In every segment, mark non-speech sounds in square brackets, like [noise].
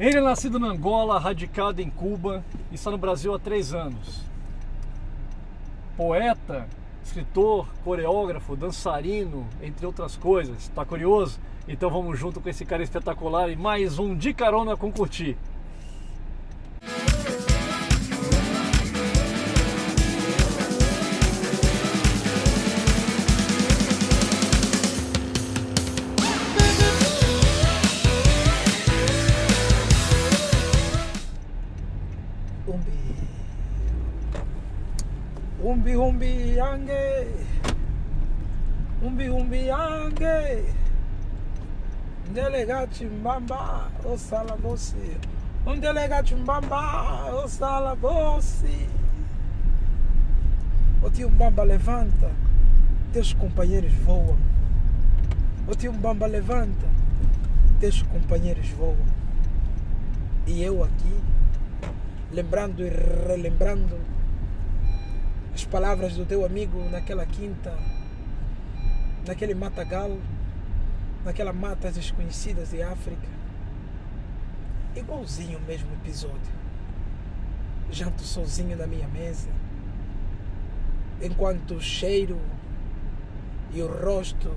Ele é nascido na Angola, radicado em Cuba e está no Brasil há três anos. Poeta, escritor, coreógrafo, dançarino, entre outras coisas. Está curioso? Então vamos junto com esse cara espetacular e mais um de carona com curtir. Umbi umbi yange. Umbi umbi yange. Delegate mbamba osala bosi. Um delegate mbamba osala bosi. O tio Mbamba levanta Teus companheiros voam. O tio Mbamba levanta Teus companheiros voam. E eu aqui Lembrando e relembrando as palavras do teu amigo naquela quinta, naquele matagal, naquela matas desconhecidas de África. Igualzinho o mesmo episódio. Janto sozinho na minha mesa, enquanto o cheiro e o rosto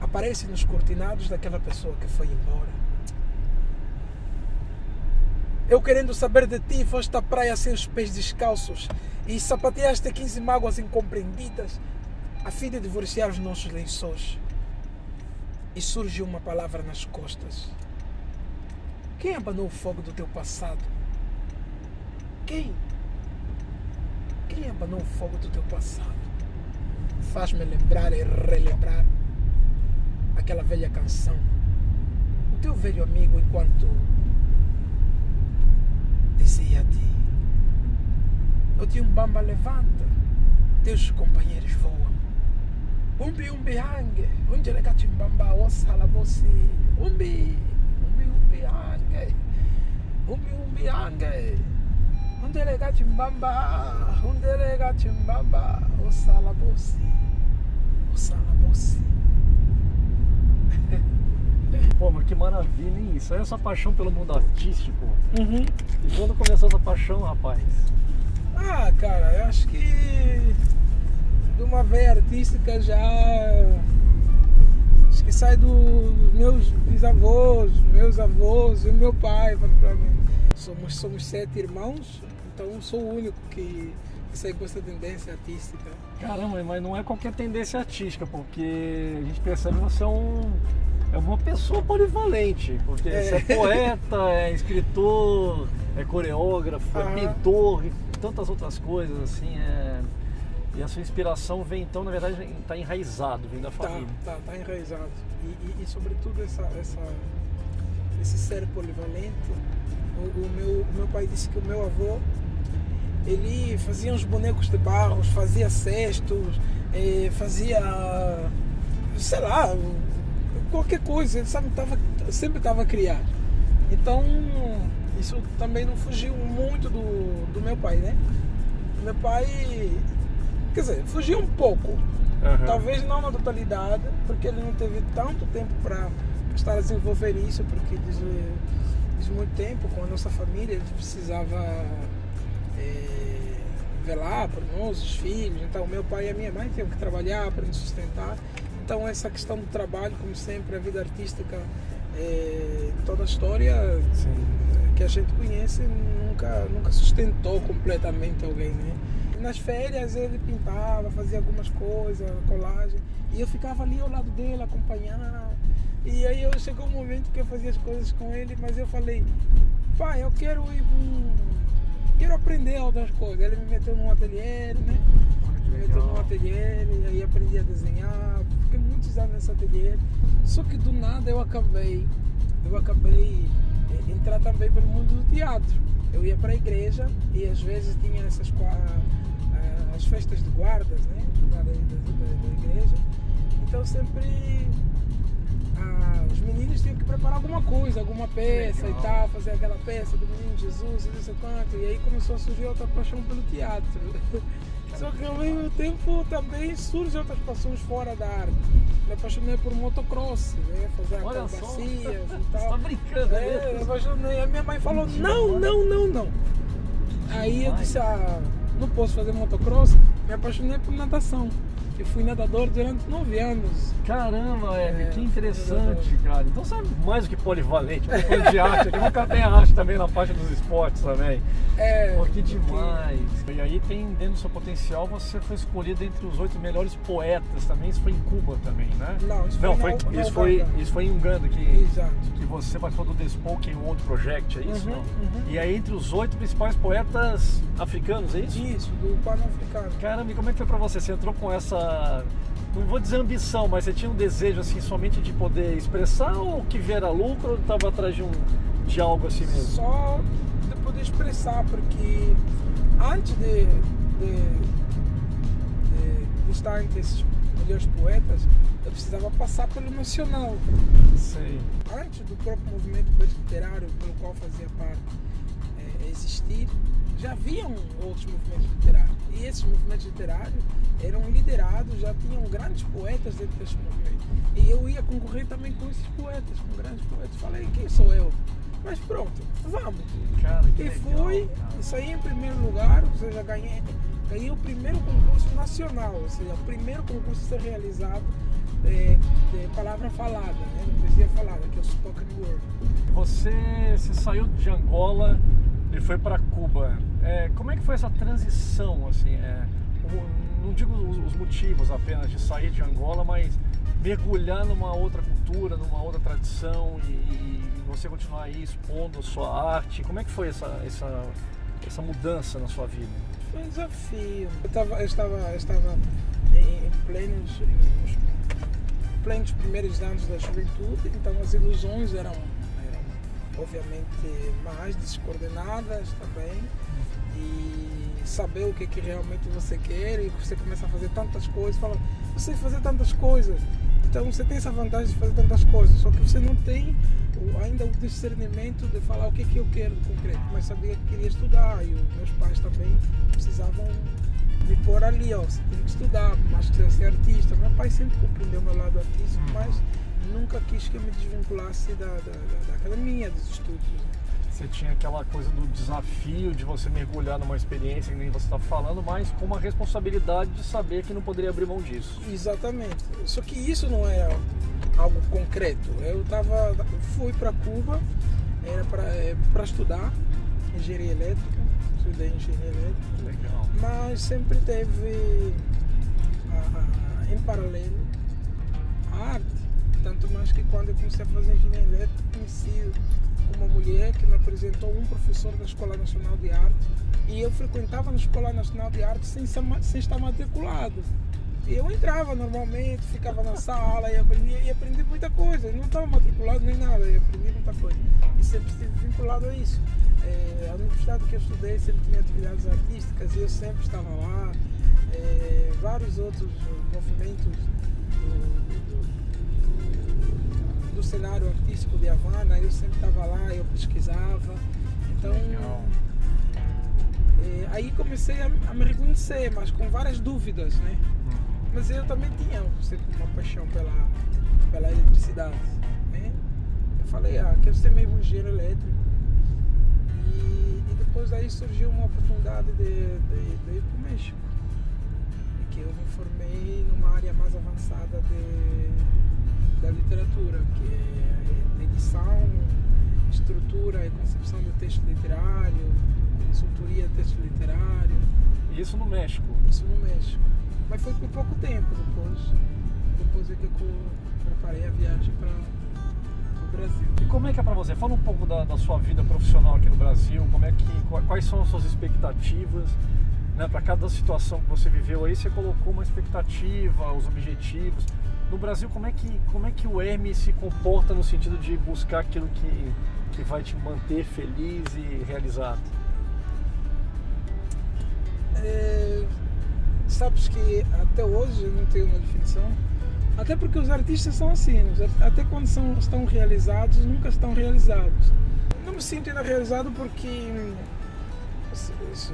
aparecem nos cortinados daquela pessoa que foi embora. Eu querendo saber de ti, foste à praia sem os pés descalços e sapateaste 15 mágoas incompreendidas a fim de divorciar os nossos lençóis. E surge uma palavra nas costas. Quem abanou o fogo do teu passado? Quem? Quem abanou o fogo do teu passado? Faz-me lembrar e relembrar aquela velha canção. O teu velho amigo enquanto dizia-te o tio Mbamba levanta, teus companheiros voam. Umbi umbi hange, unde legati Mbamba osala você. Umbi, umbi umbi hange, umbi umbi hange. Unde legati Mbamba, unde legati Mbamba osala você. Osala você. Pô, mas que maravilha, hein? Isso aí é essa paixão pelo mundo artístico. Uhum. E quando começou essa paixão, rapaz? Ah, cara, eu acho que de uma veia artística já. Acho que sai do- dos meus bisavós, meus avós e o meu pai, particularmente. Somos, somos sete irmãos, então eu sou o único que, que sai com essa tendência artística. Caramba, mas não é qualquer tendência artística, porque a gente percebe que você é um. É uma pessoa polivalente, porque É. você é poeta, é escritor, é coreógrafo, é pintor e tantas outras coisas, assim, é... E a sua inspiração vem então, na verdade, está enraizado, vem da Tá, família. tá, tá enraizado. E, e, e sobretudo essa, essa, esse ser polivalente. O, o meu, o meu pai disse que o meu avô ele fazia uns bonecos de barros, fazia cestos, eh, fazia sei lá, qualquer coisa, ele sabe, tava, sempre estava criado. Então isso também não fugiu muito do, do meu pai, né? Meu pai, quer dizer, fugiu um pouco, Aham. Talvez não na totalidade, porque ele não teve tanto tempo para estar a desenvolver isso, porque diz, diz muito tempo com a nossa família, ele precisava eh, velar por nós, os filhos. Então, meu pai e a minha mãe tinham que trabalhar para nos sustentar. Então, essa questão do trabalho, como sempre, a vida artística, eh, toda a história Sim. que a gente conhece nunca, nunca sustentou completamente alguém, né? Nas férias ele pintava, fazia algumas coisas, colagem, e eu ficava ali ao lado dele, acompanhar. E aí eu chegou um momento que eu fazia as coisas com ele, mas eu falei, pai, eu quero ir hum, quero aprender outras coisas. Ele me meteu num ateliê, né? Ateliê, e aí aprendi a desenhar, fiquei muitos anos nesse ateliê. Só que do nada eu acabei, eu acabei eh, entrar também pelo mundo do teatro. Eu ia para a igreja e às vezes tinha essas ah, as festas de guardas, né? Da- da- da igreja. Então sempre ah, os meninos tinham que preparar alguma coisa, alguma peça Legal. e tal, fazer aquela peça do menino Jesus e não sei quanto. E aí começou a surgir outra paixão pelo teatro. [laughs] Só que ao mesmo tempo também surgem outras paixões fora da arte. Me apaixonei por motocross, né? fazer acrobacias e Você [laughs] tal. tá brincando, É, é, eu apaixonei. A minha mãe falou, não, não, não, não. Aí eu disse, ah, não posso fazer motocross. Me apaixonei por natação. Eu fui nadador durante nove anos. Caramba, Hermes, É, que interessante, cara. Então você é mais do que polivalente, é falando de arte, aqui nunca tem arte também na parte dos esportes também. É, Pô, que porque- demais. E aí tem, dentro do seu potencial, você foi escolhido entre os oito melhores poetas também, isso foi em Cuba também, né? Não, isso foi Não, foi, na isso, foi, isso foi em Uganda que, Exato. que você participou do The Spoken World Project, é isso? Uhum, não? uhum. E aí entre os oito principais poetas africanos, é isso? Isso, do Pan-Africano. Caramba, e como é que foi pra você? Você entrou com essa, não vou dizer ambição, mas você tinha um desejo assim somente de poder expressar ou que viera lucro ou estava atrás de um de algo assim mesmo? Só de poder expressar, porque antes de, de, de- de estar entre esses melhores poetas, eu precisava passar pelo nacional. Sei. Antes do próprio movimento literário pelo qual fazia parte eh, existir, já haviam outros movimentos literários. E esses movimentos literários eram liderados, já tinham grandes poetas dentro desses movimentos. E eu ia concorrer também com esses poetas, com grandes poetas. Falei, quem sou eu? Mas pronto, vamos. Cara, E fui, saí em primeiro lugar, ou seja, ganhei, ganhei o primeiro concurso nacional, ou seja, o primeiro concurso a ser realizado de, de palavra falada, né, de poesia falada, que é o spoken word. Você, você saiu de Angola e foi para Cuba. É, como é que foi essa transição, assim? É, não digo os, os motivos apenas de sair de Angola, mas mergulhar numa outra cultura, numa outra tradição e, e você continuar aí expondo a sua arte. Como é que foi essa, essa, essa mudança na sua vida? Foi um desafio. Eu, tava, eu estava, eu estava em, plenos, em, nos plenos primeiros anos da juventude, então as ilusões eram obviamente mais descoordenadas também. E saber o que, que realmente você quer e você começa a fazer tantas coisas, fala, você fazer tantas coisas. Então você tem essa vantagem de fazer tantas coisas, só que você não tem ainda o discernimento de falar o que, que eu quero de concreto, mas sabia que queria estudar e os meus pais também precisavam me pôr ali, ó, você tem que estudar, mas que ser artista. Meu pai sempre compreendeu meu lado artístico, Uhum. mas nunca quis que eu me desvinculasse da, da, da, da academia, dos estudos. Você tinha aquela coisa do desafio de você mergulhar numa experiência que nem você está falando, mas com uma responsabilidade de saber que não poderia abrir mão disso. Exatamente. Só que isso não era algo concreto. Eu tava, fui para Cuba, era para estudar engenharia elétrica, estudei engenharia elétrica, Legal. mas sempre teve a- a- em paralelo a arte. Tanto mais que quando eu comecei a fazer engenharia elétrica, conheci uma mulher que me apresentou um professor da Escola Nacional de Arte e eu frequentava na Escola Nacional de Arte sem, sem estar matriculado. Eu entrava normalmente, ficava na sala e aprendia e aprendi muita coisa. Eu não estava matriculado nem nada, e aprendi muita coisa. E sempre estive vinculado a isso. Eh, a universidade que eu estudei sempre tinha atividades artísticas e eu sempre estava lá. Eh, vários outros movimentos do, do- do cenário artístico de Havana, eu sempre estava lá, eu pesquisava. Então, eh, aí comecei a, a me reconhecer, mas com várias dúvidas, né? Mas eu também tinha sempre uma paixão pela, pela eletricidade. Né? Eu falei, ah, quero ser mesmo engenheiro elétrico. E, e depois daí surgiu uma oportunidade de, de, de ir para o México. Que eu me formei numa área mais avançada de, da literatura, que é edição, estrutura e concepção de texto literário, consultoria texto literário. E isso no México. Isso no México. Mas foi por pouco tempo depois. Depois é que eu preparei a viagem para o Brasil. E como é que é pra você? Fala um pouco da, da sua vida profissional aqui no Brasil, como é que, qua- quais são as suas expectativas, né? Para cada situação que você viveu aí, você colocou uma expectativa, os objetivos. No Brasil, como é que, como é que o Hermes se comporta no sentido de buscar aquilo que, que vai te manter feliz e realizado? É, sabes que até hoje não tenho uma definição. Até porque os artistas são assim, art- até quando são, estão realizados, nunca estão realizados. Não me sinto ainda realizado porque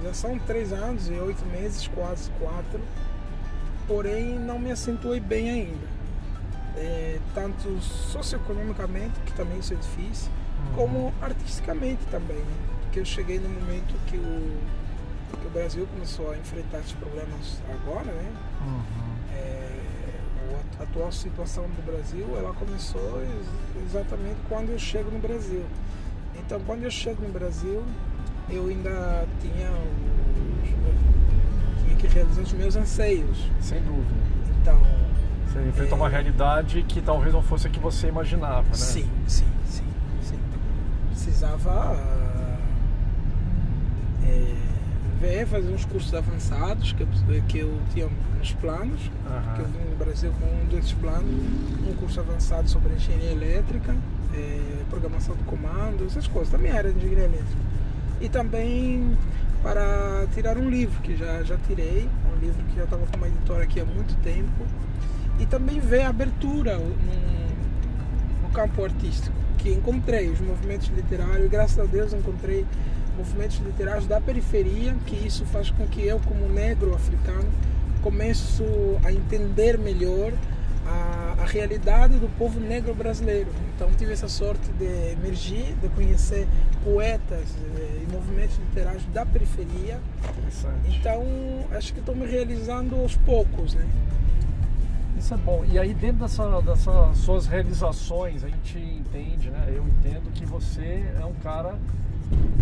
Já são três anos e oito meses, quase quatro. Porém, não me acentuei bem ainda. É, tanto socioeconomicamente, que também isso é difícil, uhum. como artisticamente também. Né? Porque eu cheguei no momento que o, que o Brasil começou a enfrentar esses problemas agora, né? Uhum. É, a atual situação do Brasil, ela começou exatamente quando eu chego no Brasil. Então, quando eu chego no Brasil, eu ainda tinha, tinha que realizar os meus anseios. Sem dúvida. Então. Você enfrentou é... uma realidade que talvez não fosse a que você imaginava, né? Sim, sim, sim. sim. Precisava é, ver, fazer uns cursos avançados que eu, que eu tinha nos planos, uhum. que eu vim no Brasil com um desses planos, um curso avançado sobre engenharia elétrica, é, programação de comando, essas coisas, também era de engenharia elétrica e também para tirar um livro que já, já tirei, um livro que já estava com uma editora aqui há muito tempo, e também ver a abertura no, no campo artístico, que encontrei os movimentos literários, e graças a Deus encontrei movimentos literários da periferia, que isso faz com que eu, como negro africano, começo a entender melhor a, a realidade do povo negro brasileiro. Então tive essa sorte de emergir, de conhecer poetas eh, e movimentos literários da periferia. Então acho que estou me realizando aos poucos, né? Isso é bom. E aí dentro dessa, dessas suas realizações a gente entende, né? Eu entendo que você é um cara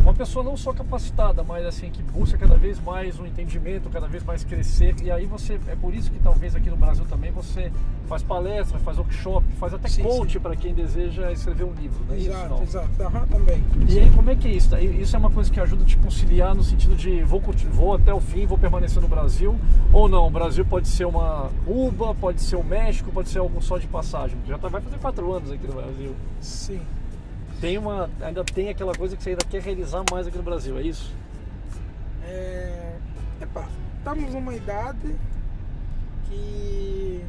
uma pessoa não só capacitada, mas assim que busca cada vez mais um entendimento, cada vez mais crescer. E aí você é por isso que talvez aqui no Brasil também você faz palestra, faz workshop, faz até sim, coach para quem deseja escrever um livro. Não é exato, isso, exato. Também. E aí como é que é isso? Isso é uma coisa que ajuda a te conciliar no sentido de vou, vou até o fim, vou permanecer no Brasil ou não? O Brasil pode ser uma Cuba, pode ser o México, pode ser algo só de passagem. Já tá, vai fazer quatro anos aqui no Brasil. Sim tem uma, ainda tem aquela coisa que você ainda quer realizar mais aqui no Brasil, é isso? É, epa, estamos numa idade que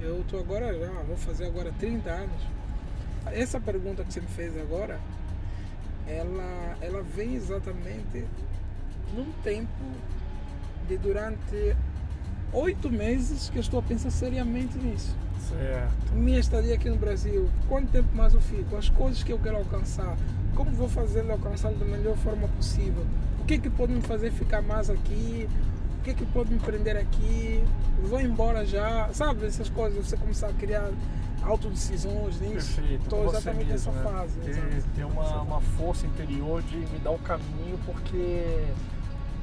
eu tô agora já, vou fazer agora 30 anos. Essa pergunta que você me fez agora, ela, ela vem exatamente num tempo de durante oito meses que eu estou a pensar seriamente nisso. Certo. Minha estadia aqui no Brasil, quanto tempo mais eu fico, as coisas que eu quero alcançar, como vou fazer alcançar da melhor forma possível, o que é que pode me fazer ficar mais aqui, o que é que pode me prender aqui, vou embora já, sabe, essas coisas, você começar a criar autodecisões nisso. Estou exatamente nessa né? fase. Ter, ter uma, uma força interior de me dar o caminho, porque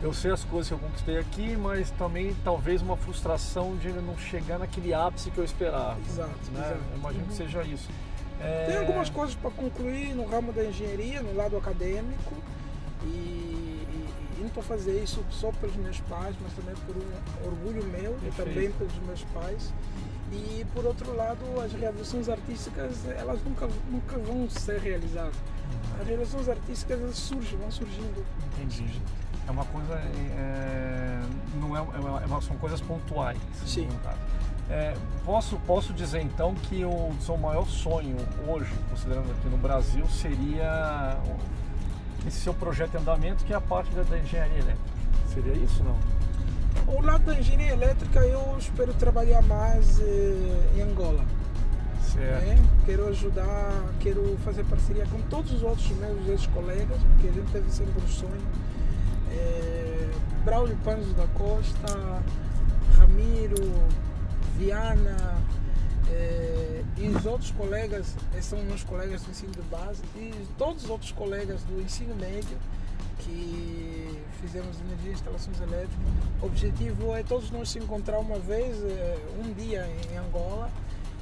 eu sei as coisas que eu conquistei aqui, mas também talvez uma frustração de não chegar naquele ápice que eu esperava. Exato. Né? exato. Eu imagino uhum. que seja isso. É... Tem algumas coisas para concluir no ramo da engenharia, no lado acadêmico, e, e, e não estou fazer isso só pelos meus pais, mas também por um orgulho meu Perfeito. e também pelos meus pais. E por outro lado, as realizações artísticas elas nunca, nunca vão ser realizadas. Uhum. As realizações artísticas elas surgem, vão surgindo. Entendi. É uma coisa. É, não é, é uma, são coisas pontuais. Sim. É, posso, posso dizer então que o seu maior sonho hoje, considerando aqui no Brasil, seria esse seu projeto em andamento, que é a parte da, da engenharia elétrica. Seria isso não? O lado da engenharia elétrica eu espero trabalhar mais eh, em Angola. Certo. Né? Quero ajudar, quero fazer parceria com todos os outros meus ex-colegas, porque a gente teve sempre um sonho é, Braulio Panzo da Costa, Ramiro, Viana é, e os outros colegas, são meus colegas do ensino de base, e todos os outros colegas do ensino médio que fizemos energia e instalações elétricas. O objetivo é todos nós se encontrar uma vez, é, um dia em Angola,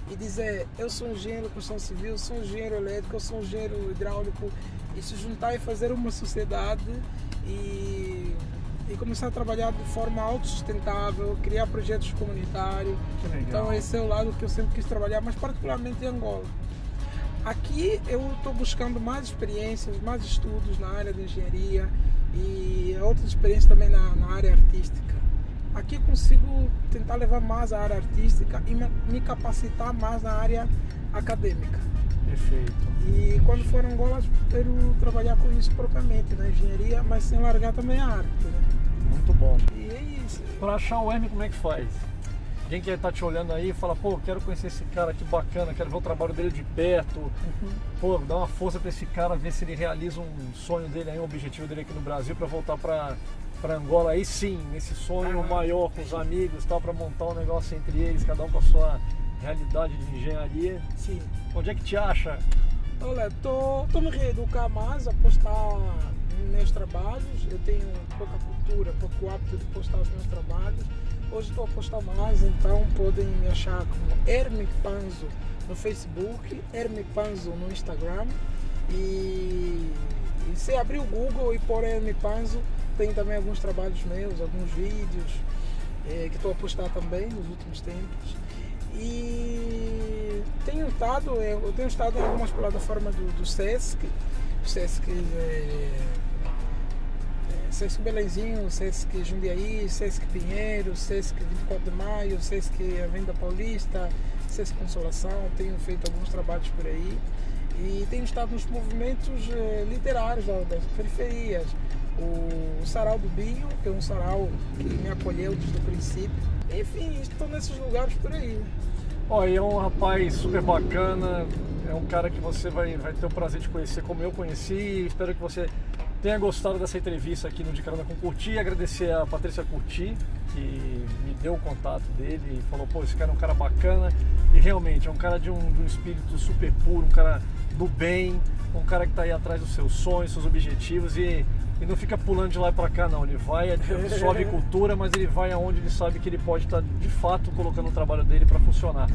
e dizer eu sou engenheiro de construção civil, sou engenheiro elétrico, eu sou engenheiro hidráulico, e se juntar e fazer uma sociedade e, e começar a trabalhar de forma autossustentável, criar projetos comunitários. Então esse é o lado que eu sempre quis trabalhar, mas particularmente em Angola. Aqui eu estou buscando mais experiências, mais estudos na área de engenharia e outras experiências também na, na área artística. Aqui consigo tentar levar mais a área artística e me capacitar mais na área acadêmica. Perfeito. E quando for Angola, quero trabalhar com isso propriamente, na engenharia, mas sem largar também a arte. Né? Muito bom. E é isso. Para achar o Hermes, como é que faz? Alguém que está te olhando aí e fala, pô, quero conhecer esse cara, que bacana, quero ver o trabalho dele de perto. Uhum. Pô, dá uma força para esse cara, ver se ele realiza um sonho dele aí, um objetivo dele aqui no Brasil para voltar para para Angola aí sim, nesse sonho Ah. maior com os amigos, tal, para montar um negócio entre eles, cada um com a sua realidade de engenharia. Sim. Onde é que te acha? Olha, estou me reeducar mais a postar meus trabalhos. Eu tenho pouca cultura, pouco hábito de postar os meus trabalhos. Hoje estou a postar mais, então podem me achar como Herme Panzo no Facebook, Herme Panzo no Instagram. E, e se abrir o Google e pôr Herme Panzo, tem também alguns trabalhos meus, alguns vídeos eh, que estou a postar também nos últimos tempos. E tenho estado, eu tenho estado em algumas plataformas do, do Sesc, o Sesc é, é, Sesc Belenzinho, Sesc Jundiaí, Sesc Pinheiro, Sesc 24 de Maio, Sesc Avenida Paulista, Sesc Consolação, tenho feito alguns trabalhos por aí e tenho estado nos movimentos eh, literários da- das periferias. O Sarau do Binho, que é um sarau que me acolheu desde o princípio. Enfim, estou nesses lugares por aí. E é um rapaz super bacana, é um cara que você vai, vai ter o prazer de conhecer como eu conheci. Espero que você tenha gostado dessa entrevista aqui no De Carona com Curti. Agradecer a Patrícia Curti, que me deu o contato dele e falou, pô, esse cara é um cara bacana. E realmente, é um cara de um, de um espírito super puro, um cara do bem, um cara que está aí atrás dos seus sonhos, seus objetivos e, e não fica pulando de lá para cá não. Ele vai, absorve [laughs] cultura, mas ele vai aonde ele sabe que ele pode estar de fato colocando o trabalho dele para funcionar.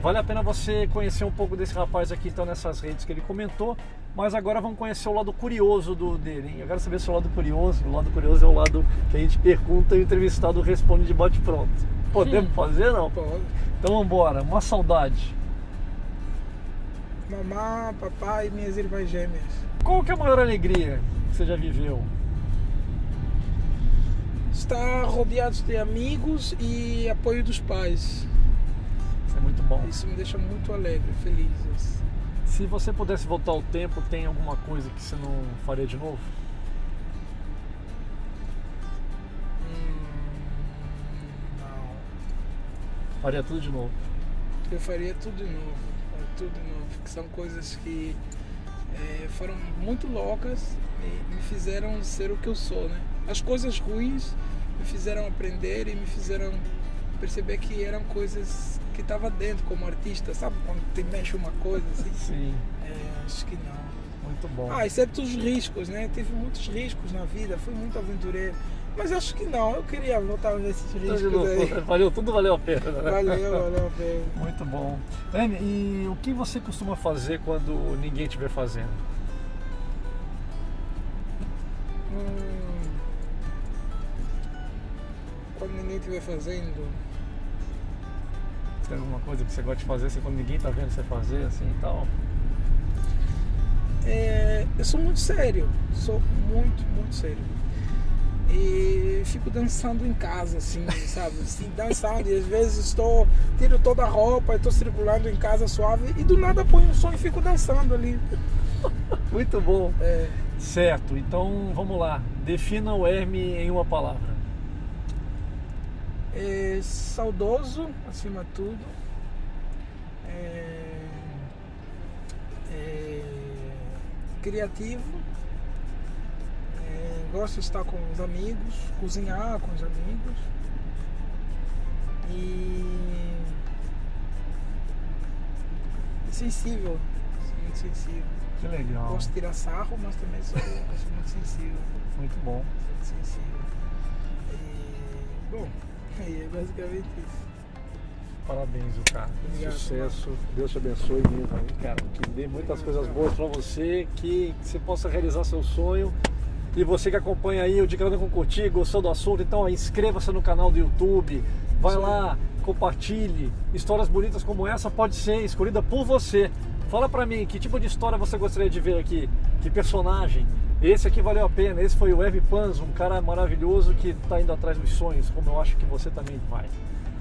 Vale a pena você conhecer um pouco desse rapaz aqui então nessas redes que ele comentou, mas agora vamos conhecer o lado curioso do, dele. Hein? Eu quero saber se o lado curioso, o lado curioso é o lado que a gente pergunta e o entrevistado responde de bate pronto. Podemos [laughs] fazer não? Pode. Então vamos embora. Uma saudade. Mamá, papai e minhas irmãs gêmeas. Qual que é a maior alegria que você já viveu? Estar rodeados de amigos e apoio dos pais. Isso é muito bom. Isso me deixa muito alegre, feliz. Se você pudesse voltar ao tempo, tem alguma coisa que você não faria de novo? Hum, não. Faria tudo de novo. Eu faria tudo de novo. faria Tudo de novo. Que são coisas que eh, foram muito loucas e me fizeram ser o que eu sou, né? As coisas ruins me fizeram aprender e me fizeram perceber que eram coisas que estava dentro como artista, sabe? Quando te mexe uma coisa assim. Sim, É, acho que não. muito bom. Ah, exceto os riscos, né? Tive muitos riscos na vida, fui muito aventureiro. Mas acho que não, eu queria voltar nesses de riscos aí. Valeu, tudo valeu a pena. né? Valeu, valeu a pena. Muito bom. Anne, e o que você costuma fazer quando ninguém estiver fazendo? Hum, quando ninguém estiver fazendo, Tem alguma coisa que você gosta de fazer assim, quando ninguém está vendo você fazer assim e tal? é, eu sou muito sério, sou muito, muito sério. E fico dançando em casa, assim, [laughs] sabe? Assim, dançando, e às vezes estou, tiro toda a roupa, estou circulando em casa suave, e do nada ponho um som e fico dançando ali. Muito bom. É, Certo, então vamos lá. Defina o Herme em uma palavra. É saudoso, acima de tudo. É, é criativo. É, gosto de estar com os amigos, cozinhar com os amigos. E sensível, muito sensível. Que legal. Gosto de tirar sarro, mas também sou, sou muito sensível. Muito bom. Muito sensível. E, bom, aí é basicamente isso. Parabéns, o cara. Obrigado, Sucesso. Deus te abençoe mesmo, aí, cara. Que dê muitas coisas boas pra você, que, que você possa realizar seu sonho. E você que acompanha aí o Dicando com Curtir, gostou do assunto, então inscreva-se no canal do YouTube, vai aí. lá, compartilhe. Histórias bonitas como essa pode ser escolhida por você. Fala pra mim, que tipo de história você gostaria de ver aqui? Que personagem? Esse aqui valeu a pena, esse foi o Eve Panzo, um cara maravilhoso que tá indo atrás dos sonhos, como eu acho que você também vai.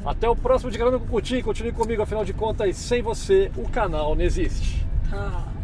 Até o próximo de Grana com Curtir, continue comigo, afinal de contas, sem você o canal não existe. Tchau.